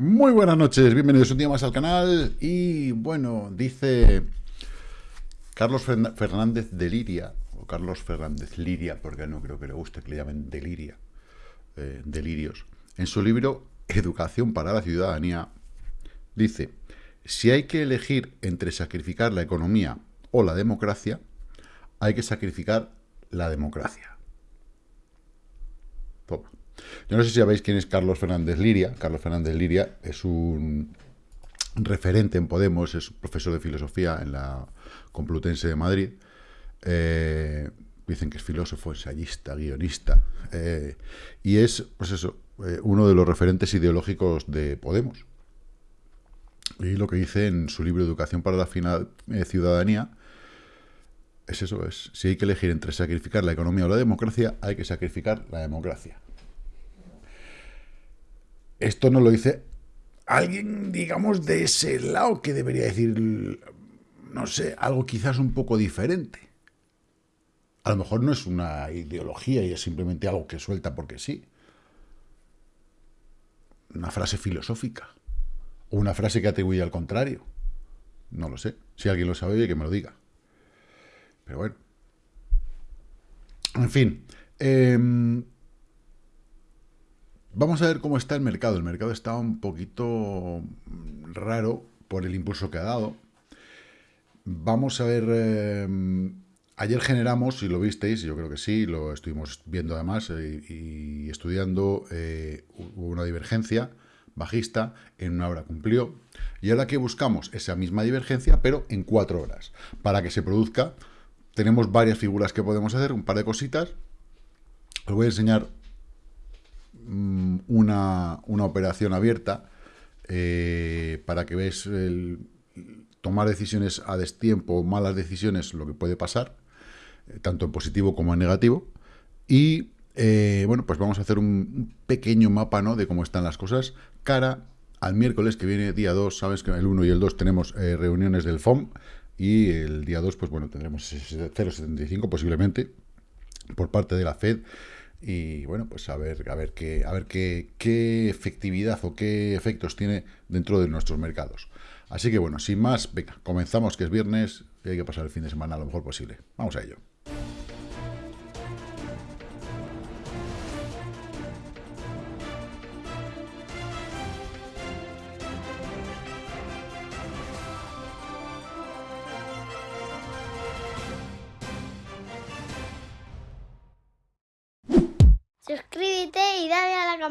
Muy buenas noches, bienvenidos un día más al canal y bueno, dice Carlos Fernández de Liria, o Carlos Fernández Liria, porque no creo que le guste que le llamen Deliria, eh, delirios, en su libro Educación para la Ciudadanía, dice, si hay que elegir entre sacrificar la economía o la democracia, hay que sacrificar la democracia. Toma. Yo no sé si sabéis quién es Carlos Fernández Liria. Carlos Fernández Liria es un referente en Podemos, es profesor de filosofía en la Complutense de Madrid. Eh, dicen que es filósofo, ensayista, guionista. Eh, y es, pues eso, eh, uno de los referentes ideológicos de Podemos. Y lo que dice en su libro Educación para la final, Ciudadanía es eso, es si hay que elegir entre sacrificar la economía o la democracia, hay que sacrificar la democracia. Esto no lo dice alguien, digamos, de ese lado que debería decir, no sé, algo quizás un poco diferente. A lo mejor no es una ideología y es simplemente algo que suelta porque sí. Una frase filosófica. O una frase que atribuye al contrario. No lo sé. Si alguien lo sabe, que me lo diga. Pero bueno. En fin. Eh, Vamos a ver cómo está el mercado. El mercado está un poquito raro por el impulso que ha dado. Vamos a ver... Eh, ayer generamos, si lo visteis, yo creo que sí, lo estuvimos viendo además eh, y, estudiando, eh, una divergencia bajista, en una hora cumplió. Y ahora que buscamos esa misma divergencia, pero en cuatro horas. Para que se produzca, tenemos varias figuras que podemos hacer, un par de cositas. Os voy a enseñar Mm, una, operación abierta eh, para que veáis el, tomar decisiones a destiempo, malas decisiones, lo que puede pasar, eh, tanto en positivo como en negativo. Y eh, bueno, pues vamos a hacer un, pequeño mapa ¿no? de cómo están las cosas cara al miércoles que viene, día 2, sabes que el 1 y el 2 tenemos reuniones del FOM y el día 2, pues bueno, tendremos 0,75 posiblemente por parte de la FED y bueno, pues a ver, a ver, qué, a ver qué, qué efectividad o qué efectos tiene dentro de nuestros mercados. Así que bueno, sin más, venga, comenzamos que es viernes y hay que pasar el fin de semana lo mejor posible. Vamos a ello.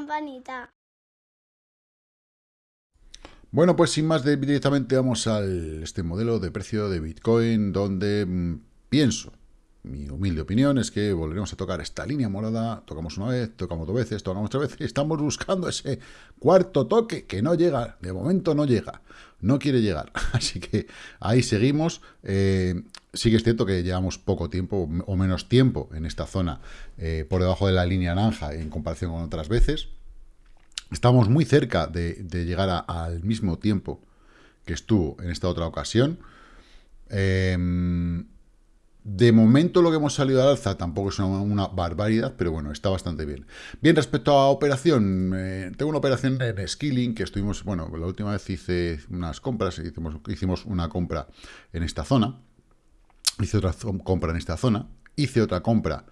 Campanita. Bueno, pues sin más, directamente vamos al este modelo de precio de Bitcoin, donde mm, pienso, mi humilde opinión es que volveremos a tocar esta línea morada, tocamos una vez, tocamos dos veces, tocamos tres veces, estamos buscando ese cuarto toque que no llega, de momento no llega, no quiere llegar, así que ahí seguimos, eh, Sí que es cierto que llevamos poco tiempo o menos tiempo en esta zona eh, por debajo de la línea naranja en comparación con otras veces. Estamos muy cerca de, llegar al mismo tiempo que estuvo en esta otra ocasión. Em, de momento lo que hemos salido al alza tampoco es una, barbaridad, pero bueno, está bastante bien. Bien, respecto a operación, eh, tengo una operación en Skilling que estuvimos, bueno, la última vez hice unas compras, hicimos, hicimos una compra en esta zona hice otra compra en esta zona, hice otra compra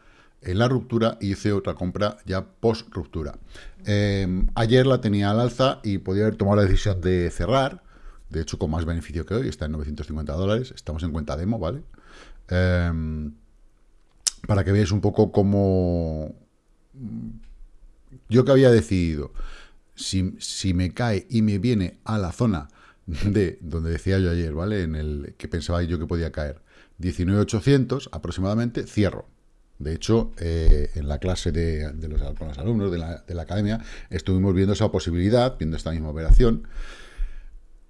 en la ruptura y hice otra compra ya post ruptura. Em, ayer la tenía al alza y podía haber tomado la decisión de cerrar, de hecho con más beneficio que hoy, está en 950 dólares, estamos en cuenta demo, ¿vale? Em, para que veáis un poco cómo yo que había decidido, si, si me cae y me viene a la zona de donde decía yo ayer, ¿vale? En el que pensaba yo que podía caer, 19.800 aproximadamente, cierro. De hecho, eh, en la clase de, los, con los alumnos de la, de la, academia estuvimos viendo esa posibilidad, viendo esta misma operación.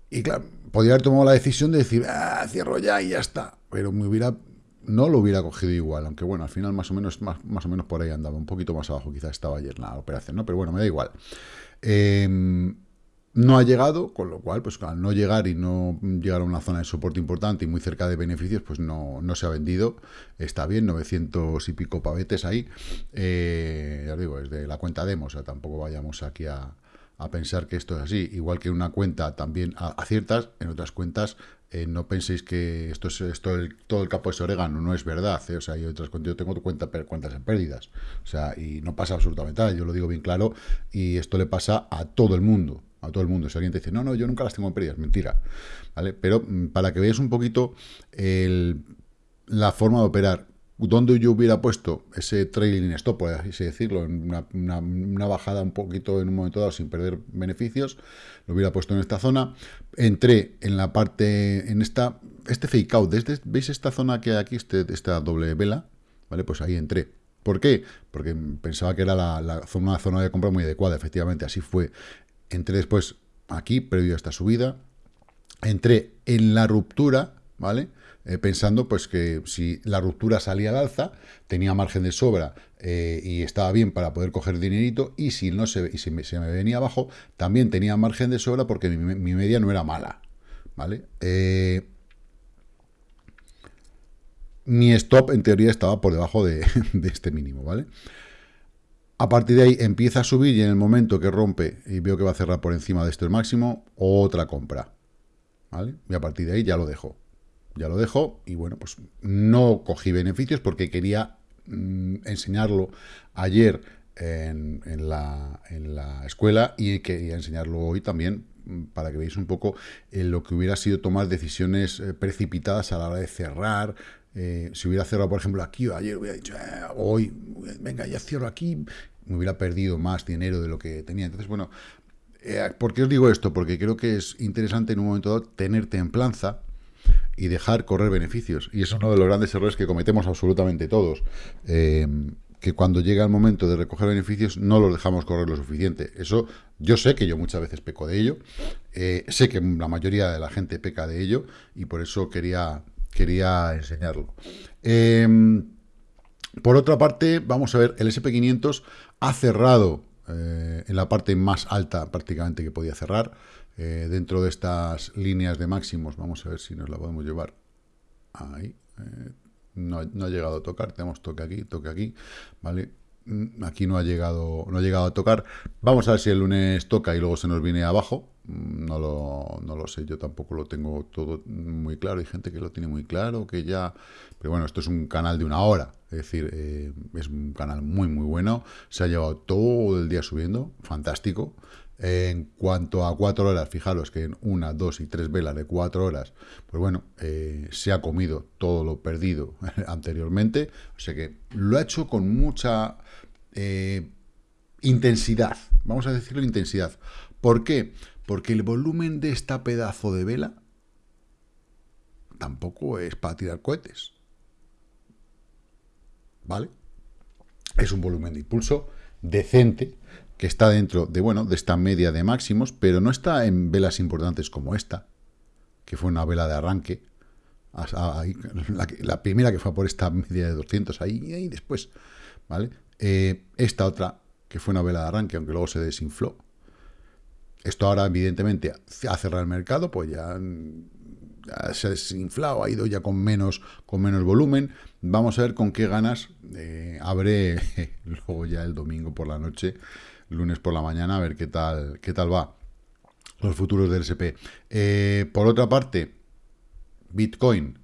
Y claro, podría haber tomado la decisión de decir, ah, cierro ya y ya está. Pero me hubiera, no lo hubiera cogido igual, aunque bueno, al final más o menos, más, más o menos por ahí andaba, un poquito más abajo quizás estaba ayer la operación, ¿no? Pero bueno, me da igual. Eh, no ha llegado, con lo cual, pues al no llegar y no llegar a una zona de soporte importante y muy cerca de beneficios, pues no, no se ha vendido. Está bien, 900 y pico pavetes ahí. Eh, ya os digo, es de la cuenta demo, o sea, tampoco vayamos aquí a, a pensar que esto es así. Igual que una cuenta también aciertas, en otras cuentas eh, no penséis que esto es esto el, todo el capo es orégano, no es verdad. ¿eh? O sea, hay otras yo tengo cuenta, cuentas en pérdidas. O sea, y no pasa absolutamente nada, yo lo digo bien claro, y esto le pasa a todo el mundo. A todo el mundo. Si alguien te dice, no, no, yo nunca las tengo en pérdidas, mentira. ¿Vale? Pero mm, para que veáis un poquito la forma de operar, donde yo hubiera puesto ese trailing stop, por así decirlo, en una, bajada un poquito en un momento dado sin perder beneficios, lo hubiera puesto en esta zona. Entré en la parte, en esta, este fake out, desde, ¿veis esta zona que hay aquí, este, esta doble vela? ¿Vale? Pues ahí entré. ¿Por qué? Porque pensaba que era la, una zona de compra muy adecuada, efectivamente, así fue. Entré después aquí, previo a esta subida. Entré en la ruptura, ¿vale? Eh, pensando pues que si la ruptura salía al alza, tenía margen de sobra eh, y estaba bien para poder coger dinerito, y si no se, y se, me, venía abajo, también tenía margen de sobra porque mi, media no era mala, ¿vale? Eh, mi stop en teoría estaba por debajo de, de este mínimo, ¿vale? A partir de ahí empieza a subir y en el momento que rompe y veo que va a cerrar por encima de este máximo, otra compra. ¿Vale? Y a partir de ahí ya lo dejo ya lo dejo y bueno, pues no cogí beneficios porque quería mm, enseñarlo ayer en, la, escuela y quería enseñarlo hoy también mm, para que veáis un poco eh, lo que hubiera sido tomar decisiones eh, precipitadas a la hora de cerrar. Eh, si hubiera cerrado, por ejemplo, aquí o ayer, hubiera dicho, hoy, venga, ya cierro aquí, me hubiera perdido más dinero de lo que tenía. Entonces, bueno, ¿por qué os digo esto? Porque creo que es interesante en un momento dado tener templanza, y dejar correr beneficios. Y es uno de los grandes errores que cometemos absolutamente todos. Eh, que cuando llega el momento de recoger beneficios no los dejamos correr lo suficiente. Eso yo sé que yo muchas veces peco de ello, eh, sé que la mayoría de la gente peca de ello y por eso quería, quería enseñarlo. Em, por otra parte, vamos a ver, el SP500 ha cerrado eh, en la parte más alta prácticamente que podía cerrar. Eh, dentro de estas líneas de máximos, vamos a ver si nos la podemos llevar ahí. Eh, no, ha llegado a tocar, tenemos toque aquí, toque aquí, ¿vale? Mm, aquí no ha llegado no ha llegado a tocar. Vamos a ver si el lunes toca y luego se nos viene abajo. Mm, no lo, no lo sé, yo tampoco lo tengo todo muy claro. Hay gente que lo tiene muy claro, que ya... Pero bueno, esto es un canal de una hora. Es decir, eh, es un canal muy, muy bueno. Se ha llevado todo el día subiendo. Fantástico. En cuanto a cuatro horas, fijaros que en una, dos y tres velas de cuatro horas, pues bueno, eh, se ha comido todo lo perdido anteriormente. O sea que lo ha hecho con mucha eh, intensidad. Vamos a decirlo intensidad. ¿Por qué? Porque el volumen de esta pedazo de vela tampoco es para tirar cohetes. ¿Vale? Es un volumen de impulso decente que está dentro de, bueno, de esta media de máximos, pero no está en velas importantes como esta, que fue una vela de arranque, la, primera que fue por esta media de 200, ahí, ahí después, ¿vale? Eh, esta otra, que fue una vela de arranque, aunque luego se desinfló. Esto ahora, evidentemente, ha cerrado el mercado, pues ya, se ha desinflado, ha ido ya con menos, con menos volumen. Vamos a ver con qué ganas eh, abre luego ya el domingo por la noche lunes por la mañana a ver qué tal, qué tal va los futuros del SP. Eh, por otra parte, Bitcoin,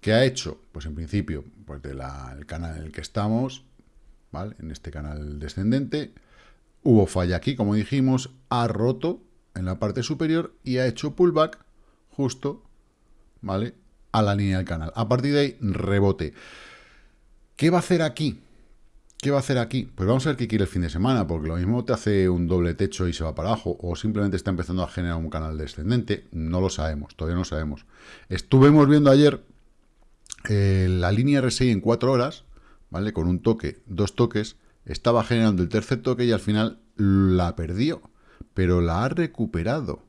¿qué ha hecho? Pues en principio, pues del canal en el que estamos, ¿vale? En este canal descendente, hubo falla aquí, como dijimos, ha roto en la parte superior y ha hecho pullback justo, ¿vale? A la línea del canal. A partir de ahí, rebote. ¿Qué va a hacer aquí? ¿Qué va a hacer aquí? Pues vamos a ver qué quiere el fin de semana, porque lo mismo te hace un doble techo y se va para abajo, o simplemente está empezando a generar un canal descendente, no lo sabemos, todavía no sabemos. Estuvimos viendo ayer eh, la línea RSI en cuatro horas, ¿vale? Con un toque, dos toques, estaba generando el tercer toque y al final la perdió, pero la ha recuperado.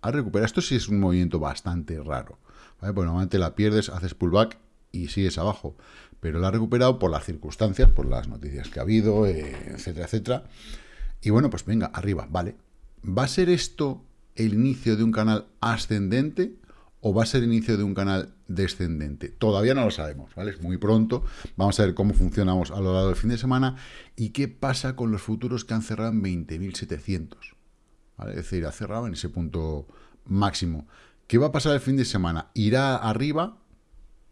Ha recuperado. Esto sí es un movimiento bastante raro, ¿vale? Porque normalmente la pierdes, haces pullback y sigues abajo pero la ha recuperado por las circunstancias, por las noticias que ha habido, eh, etcétera, etcétera. Y bueno, pues venga, arriba, vale. ¿Va a ser esto el inicio de un canal ascendente o va a ser el inicio de un canal descendente. Todavía no lo sabemos, ¿vale? Es muy pronto. Vamos a ver cómo funcionamos a lo largo del fin de semana y qué pasa con los futuros que han cerrado en 20.700. ¿vale? Es decir, ha cerrado en ese punto máximo. ¿Qué va a pasar el fin de semana? ¿Irá arriba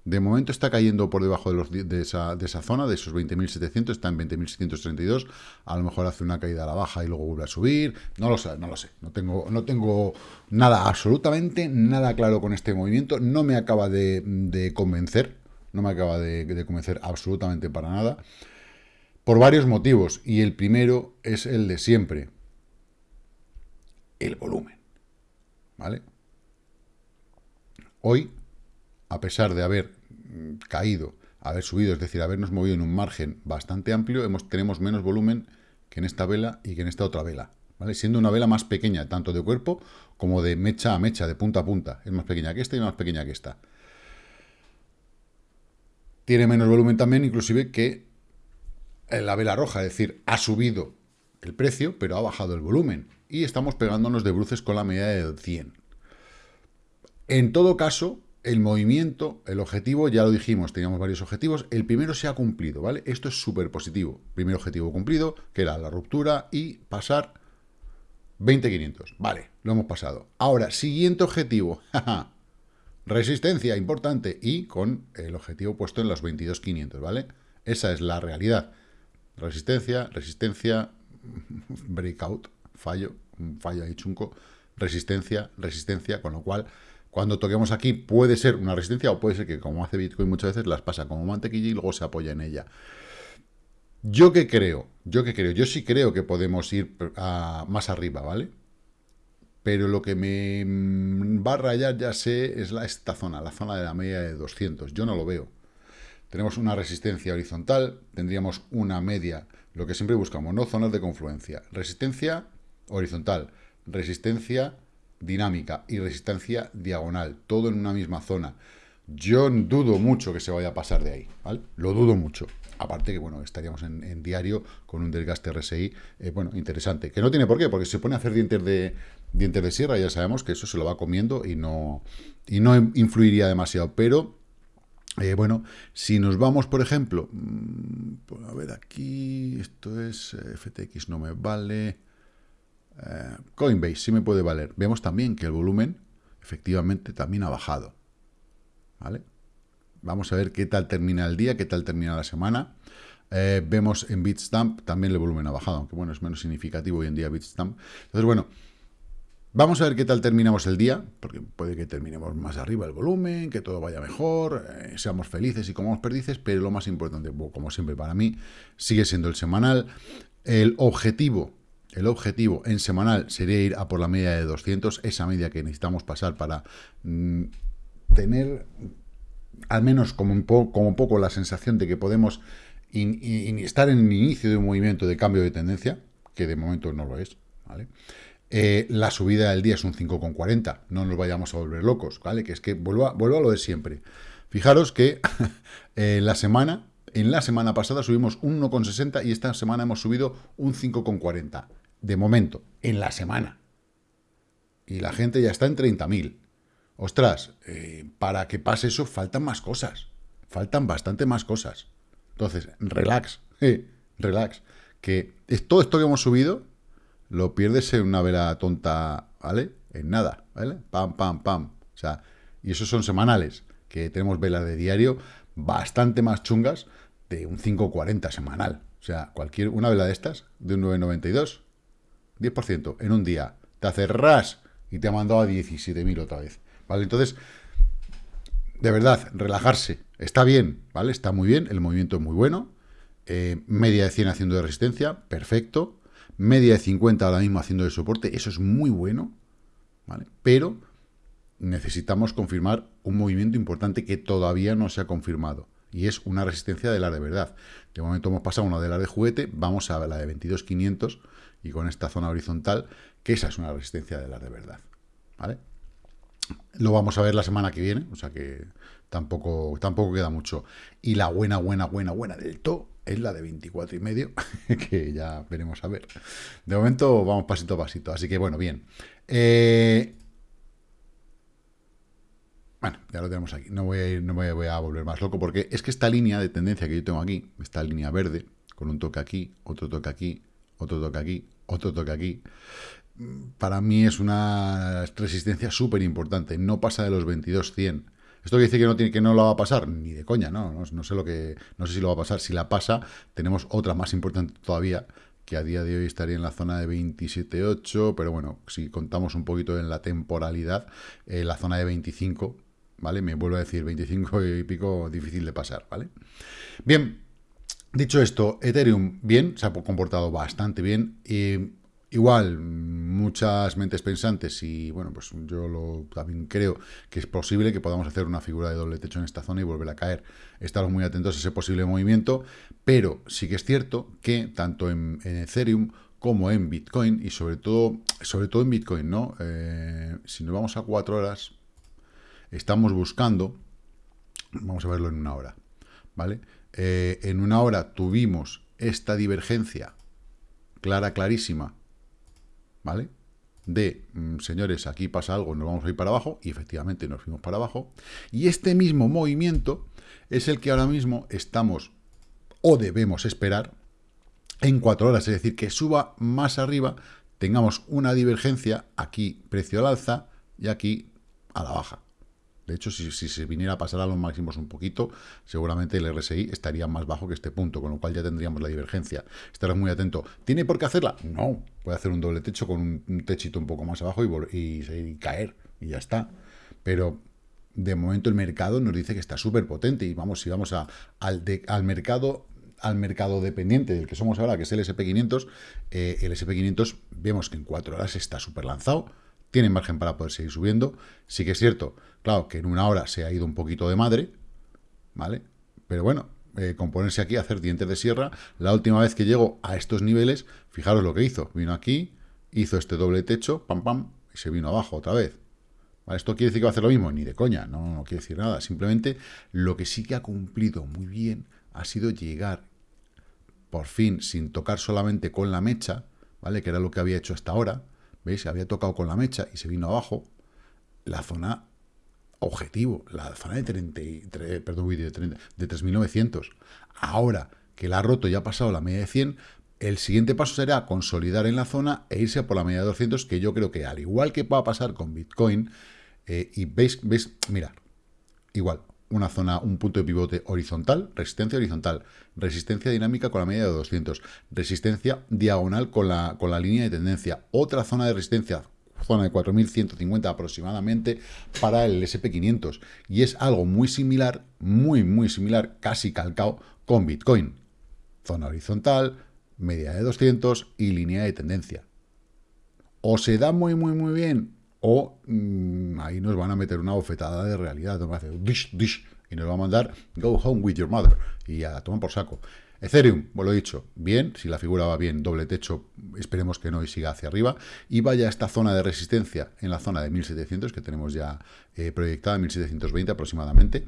de momento está cayendo por debajo de, de, esa, de zona, de esos 20.700, está en 20.632. A lo mejor hace una caída a la baja y luego vuelve a subir. No lo sé, no lo sé. No tengo, no tengo nada, absolutamente nada claro con este movimiento. No me acaba de, convencer. No me acaba de, de convencer absolutamente para nada. Por varios motivos. Y el primero es el de siempre. El volumen. ¿Vale? Hoy a pesar de haber mm, caído, haber subido, es decir, habernos movido en un margen bastante amplio, tenemos menos volumen que en esta vela y que en esta otra vela. ¿vale? Siendo una vela más pequeña, tanto de cuerpo como de mecha a mecha, de punta a punta. Es más pequeña que esta y más pequeña que esta. Tiene menos volumen también, inclusive, que la vela roja, es decir, ha subido el precio, pero ha bajado el volumen. Y estamos pegándonos de bruces con la media de 100. En todo caso, el movimiento, el objetivo, ya lo dijimos, teníamos varios objetivos, el primero se ha cumplido, ¿vale? Esto es súper positivo. Primer objetivo cumplido, que era la ruptura y pasar 20.500. Vale, lo hemos pasado. Ahora, siguiente objetivo, resistencia, importante, y con el objetivo puesto en los 22.500, ¿vale? Esa es la realidad. Resistencia, resistencia, breakout, fallo, fallo ahí chunco, resistencia, resistencia, con lo cual cuando toquemos aquí puede ser una resistencia o puede ser que, como hace Bitcoin muchas veces, las pasa como mantequilla y luego se apoya en ella. Yo que creo, yo que creo, yo sí creo que podemos ir más arriba, ¿vale? Pero lo que me mm, va a rayar, ya sé, es esta zona, la zona de la media de 200. Yo no lo veo. Tenemos una resistencia horizontal, tendríamos una media, lo que siempre buscamos, ¿no? Zonas de confluencia. Resistencia horizontal, resistencia dinámica y resistencia diagonal, todo en una misma zona. Yo dudo mucho que se vaya a pasar de ahí, ¿vale? Lo dudo mucho. Aparte que, bueno, estaríamos en, diario con un desgaste RSI, eh, bueno, interesante. Que no tiene por qué, porque se pone a hacer dientes de, dientes de sierra, ya sabemos que eso se lo va comiendo y no, y no influiría demasiado. Pero, eh, bueno, si nos vamos, por ejemplo, mm, pues, a ver aquí, esto es eh, FTX, no me vale... Eh, Coinbase sí me puede valer. Vemos también que el volumen efectivamente también ha bajado. ¿Vale? Vamos a ver qué tal termina el día, qué tal termina la semana. Eh, vemos en Bitstamp también el volumen ha bajado, aunque bueno, es menos significativo hoy en día Bitstamp. Entonces, bueno, vamos a ver qué tal terminamos el día, porque puede que terminemos más arriba el volumen, que todo vaya mejor, eh, seamos felices y comamos perdices, pero lo más importante, como siempre para mí, sigue siendo el semanal. El objetivo el objetivo en semanal sería ir a por la media de 200, esa media que necesitamos pasar para mm, tener al menos como, un como poco la sensación de que podemos estar en el inicio de un movimiento de cambio de tendencia, que de momento no lo es, ¿vale? Eh, la subida del día es un 5,40, no nos vayamos a volver locos, ¿vale? Que es que vuelvo a, a lo de siempre. Fijaros que eh, la semana, en la semana pasada subimos un 1,60 y esta semana hemos subido un 5,40 de momento, en la semana. Y la gente ya está en 30.000. Ostras, eh, para que pase eso faltan más cosas. Faltan bastante más cosas. Entonces, relax, eh, relax. Que todo esto que hemos subido lo pierdes en una vela tonta, ¿vale? En nada, ¿vale? Pam, pam, pam. O sea, y esos son semanales, que tenemos velas de diario bastante más chungas de un 5.40 semanal. O sea, cualquier, una vela de estas, de un 9.92, 10% en un día, te hace ras y te ha mandado a 17.000 otra vez. ¿Vale? Entonces, de verdad, relajarse. Está bien, ¿vale? Está muy bien, el movimiento es muy bueno. Eh, media de 100 haciendo de resistencia, perfecto. Media de 50 ahora mismo haciendo de soporte, eso es muy bueno, ¿vale? Pero necesitamos confirmar un movimiento importante que todavía no se ha confirmado. Y es una resistencia de la de verdad. De momento hemos pasado una de la de juguete, vamos a la de 22.500 y con esta zona horizontal, que esa es una resistencia de la de verdad. ¿Vale? Lo vamos a ver la semana que viene, o sea que tampoco, tampoco queda mucho. Y la buena, buena, buena, buena del todo es la de 24 y medio, que ya veremos a ver. De momento vamos pasito a pasito, así que bueno, bien. Eh, Bueno, ya lo tenemos aquí. No voy a ir, no me voy a volver más loco porque es que esta línea de tendencia que yo tengo aquí, esta línea verde, con un toque aquí, otro toque aquí, otro toque aquí, otro toque aquí, para mí es una resistencia súper importante. No pasa de los 22.100. ¿Esto quiere decir que no, tiene, que no lo va a pasar? Ni de coña, no, no, sé lo que, no sé si lo va a pasar. Si la pasa, tenemos otra más importante todavía, que a día de hoy estaría en la zona de 27.8, pero bueno, si contamos un poquito en la temporalidad, eh, la zona de 25, ¿vale? Me vuelvo a decir 25 y pico, difícil de pasar, ¿vale? Bien, dicho esto, Ethereum, bien, se ha comportado bastante bien. Igual, muchas mentes pensantes y bueno, pues yo también creo que es posible que podamos hacer una figura de doble techo en esta zona y volver a caer. Estamos muy atentos a ese posible movimiento, pero sí que es cierto que tanto en, Ethereum como en Bitcoin y sobre todo, sobre todo en Bitcoin, ¿no? Eh, si nos vamos a cuatro horas, estamos buscando, vamos a verlo en una hora, ¿vale? Eh, en una hora tuvimos esta divergencia clara, clarísima, ¿vale? De, mm, señores, aquí pasa algo, nos vamos a ir para abajo, y efectivamente nos fuimos para abajo. Y este mismo movimiento es el que ahora mismo estamos o debemos esperar en cuatro horas, es decir, que suba más arriba, tengamos una divergencia, aquí precio al alza y aquí a la baja. De hecho, si, se viniera a pasar a los máximos un poquito, seguramente el RSI estaría más bajo que este punto, con lo cual ya tendríamos la divergencia. Estarás muy atento. ¿Tiene por qué hacerla? No. Puede hacer un doble techo con un, techito un poco más abajo y, caer, y ya está. Pero de momento el mercado nos dice que está súper potente y vamos, si vamos a, al, al mercado al mercado dependiente del que somos ahora, que es el SP500, eh, el SP500 vemos que en cuatro horas está súper lanzado, tiene margen para poder seguir subiendo. Sí que es cierto, claro, que en una hora se ha ido un poquito de madre, ¿vale? Pero bueno, eh, con ponerse aquí hacer dientes de sierra, la última vez que llegó a estos niveles, fijaros lo que hizo. Vino aquí, hizo este doble techo, pam, pam, y se vino abajo otra vez. ¿Esto quiere decir que va a hacer lo mismo? Ni de coña, no, no quiere decir nada. Simplemente lo que sí que ha cumplido muy bien ha sido llegar, por fin, sin tocar solamente con la mecha, ¿vale? Que era lo que había hecho hasta ahora, ¿Veis? Había tocado con la mecha y se vino abajo la zona objetivo, la zona de 30, perdón, de, 30, de 3.900. Ahora que la ha roto y ha pasado la media de 100, el siguiente paso será consolidar en la zona e irse por la media de 200, que yo creo que al igual que va a pasar con Bitcoin, eh, y veis, veis, mira, igual, una zona, un punto de pivote horizontal, resistencia horizontal, resistencia dinámica con la media de 200, resistencia diagonal con la, con la línea de tendencia, otra zona de resistencia, zona de 4.150 aproximadamente para el SP500. Y es algo muy similar, muy, muy similar, casi calcado con Bitcoin. Zona horizontal, media de 200 y línea de tendencia. O se da muy, muy, muy bien o mm, ahí nos van a meter una bofetada de realidad, hacer dish, dish, y nos va a mandar go home with your mother, y a tomar por saco. Ethereum, pues lo he dicho, bien, si la figura va bien, doble techo, esperemos que no y siga hacia arriba, y vaya a esta zona de resistencia en la zona de 1700, que tenemos ya eh, proyectada, 1720 aproximadamente.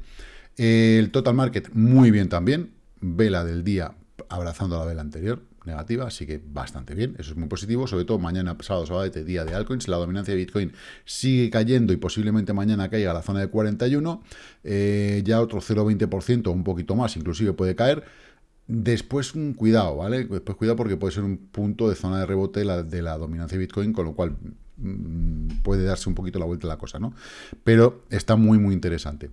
el total market, muy bien también, vela del día abrazando la vela anterior, negativa, así que bastante bien, eso es muy positivo, sobre todo mañana, sábado, sábado, día de altcoins, la dominancia de Bitcoin sigue cayendo y posiblemente mañana caiga a la zona de 41, eh, ya otro 0,20%, un poquito más, inclusive puede caer, Después, un cuidado, ¿vale? Después cuidado porque puede ser un punto de zona de rebote de la, de la dominancia de Bitcoin, con lo cual mm, puede darse un poquito la vuelta a la cosa, ¿no? Pero está muy, muy interesante.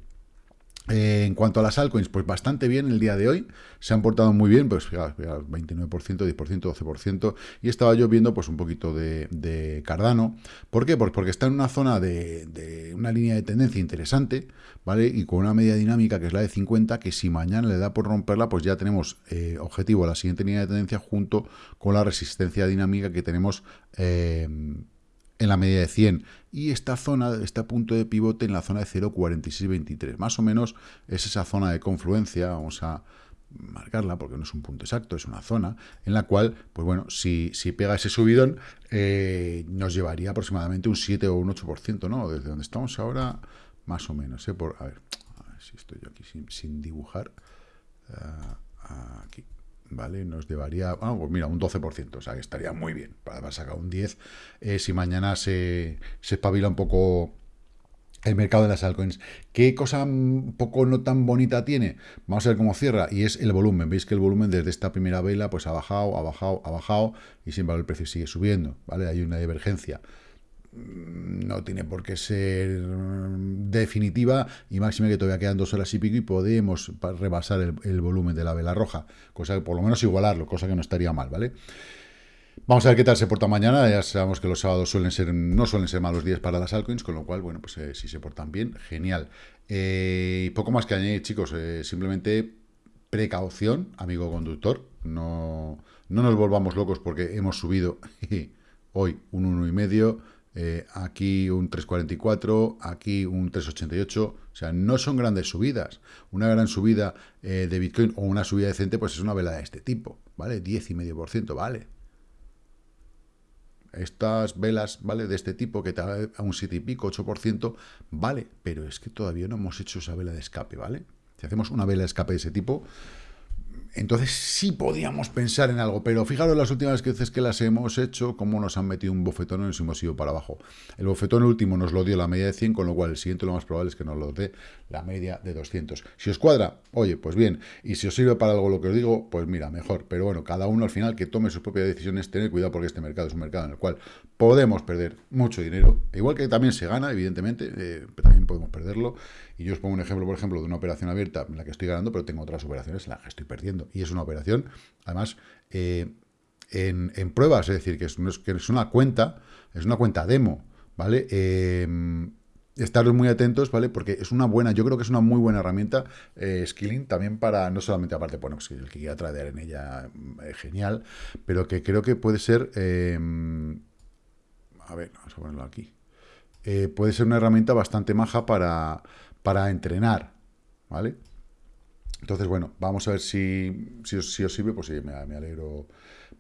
Eh, en cuanto a las altcoins, pues bastante bien el día de hoy. Se han portado muy bien, pues fijaos, 29%, 10%, 12%. Y estaba yo viendo pues un poquito de, Cardano. ¿Por qué? Pues porque está en una zona de, una línea de tendencia interesante, ¿vale? Y con una media dinámica que es la de 50, que si mañana le da por romperla, pues ya tenemos eh, objetivo a la siguiente línea de tendencia junto con la resistencia dinámica que tenemos eh, en la media de 100 y esta zona, este punto de pivote en la zona de 0,4623. Más o menos es esa zona de confluencia, vamos a marcarla porque no es un punto exacto, es una zona en la cual, pues bueno, si, si pega ese subidón, eh, nos llevaría aproximadamente un 7 o un 8%, ¿no? Desde donde estamos ahora, más o menos, ¿eh? Por, a, ver, a ver si estoy yo aquí sin, dibujar. Uh, aquí, ¿vale? Nos llevaría, bueno, pues mira, un 12%, o sea, que estaría muy bien para sacar un 10. Eh, si mañana se, se espabila un poco el mercado de las altcoins. ¿Qué cosa un poco no tan bonita tiene? Vamos a ver cómo cierra. Y es el volumen. Veis que el volumen desde esta primera vela pues ha bajado, ha bajado, ha bajado y sin embargo el precio sigue subiendo. ¿vale? Hay una divergencia. Mm, no tiene por qué ser definitiva y máxima que todavía quedan dos horas y pico y podemos rebasar el, volumen de la vela roja. Cosa que por lo menos igualarlo, cosa que no estaría mal, ¿vale? Vamos a ver qué tal se porta mañana. Ya sabemos que los sábados suelen ser, no suelen ser malos días para las altcoins, con lo cual, bueno, pues eh, si se portan bien, genial. Eh, poco más que añadir, chicos. Eh, simplemente precaución, amigo conductor. No, no nos volvamos locos porque hemos subido hoy un 1,5, eh, aquí un 3,44, aquí un 3,88. O sea, no son grandes subidas. Una gran subida de Bitcoin o una subida decente, pues es una vela de este tipo, ¿vale? 10,5%, ¿vale? estas velas, ¿vale? De este tipo, que te da a un 7 y pico, 8%, vale, pero es que todavía no hemos hecho esa vela de escape, ¿vale? Si hacemos una vela de escape de ese tipo, entonces sí podíamos pensar en algo, pero fijaros las últimas veces que las hemos hecho, cómo nos han metido un bofetón y nos hemos ido para abajo. El bofetón último nos lo dio la media de 100, con lo cual el siguiente lo más probable es que nos lo dé la media de 200. Si os cuadra, oye, pues bien, y si os sirve para algo lo que os digo, pues mira, mejor. Pero bueno, cada uno al final que tome sus propias decisiones, tener cuidado porque este mercado es un mercado en el cual podemos perder mucho dinero, igual que también se gana, evidentemente, eh, también podemos perderlo. Y yo os pongo un ejemplo, por ejemplo, de una operación abierta en la que estoy ganando, pero tengo otras operaciones en las que estoy perdiendo. Y es una operación, además, eh, en, pruebas, es decir, que es, que es, una cuenta, es una cuenta demo, ¿vale? Eh, estaros muy atentos, ¿vale? Porque es una buena, yo creo que es una muy buena herramienta eh, Skilling también para, no solamente aparte, bueno, si el que quiera tradear en ella, genial, pero que creo que puede ser, a ver, vamos a ponerlo aquí, puede ser una herramienta bastante maja para, para entrenar, ¿vale? Entonces, bueno, vamos a ver si, os, sirve, pues sí, me, alegro,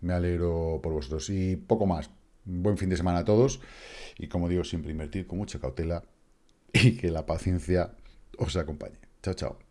me alegro por vosotros. Y poco más. Buen fin de semana a todos. Y como digo, siempre invertir con mucha cautela y que la paciencia os acompañe. Chao, chao.